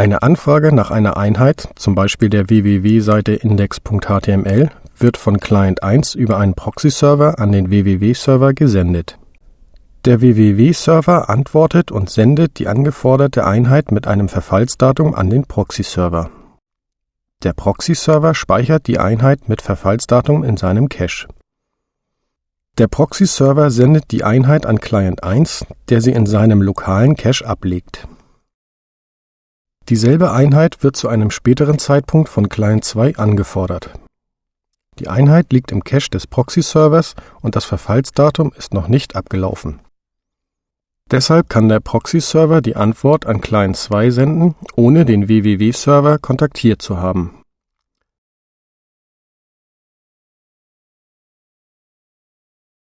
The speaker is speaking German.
Eine Anfrage nach einer Einheit, zum Beispiel der www-Seite index.html, wird von Client 1 über einen Proxy-Server an den www-Server gesendet. Der www-Server antwortet und sendet die angeforderte Einheit mit einem Verfallsdatum an den Proxy-Server. Der Proxy-Server speichert die Einheit mit Verfallsdatum in seinem Cache. Der Proxy-Server sendet die Einheit an Client 1, der sie in seinem lokalen Cache ablegt Dieselbe Einheit wird zu einem späteren Zeitpunkt von Client 2 angefordert. Die Einheit liegt im Cache des Proxy-Servers und das Verfallsdatum ist noch nicht abgelaufen. Deshalb kann der Proxy-Server die Antwort an Client 2 senden, ohne den www-Server kontaktiert zu haben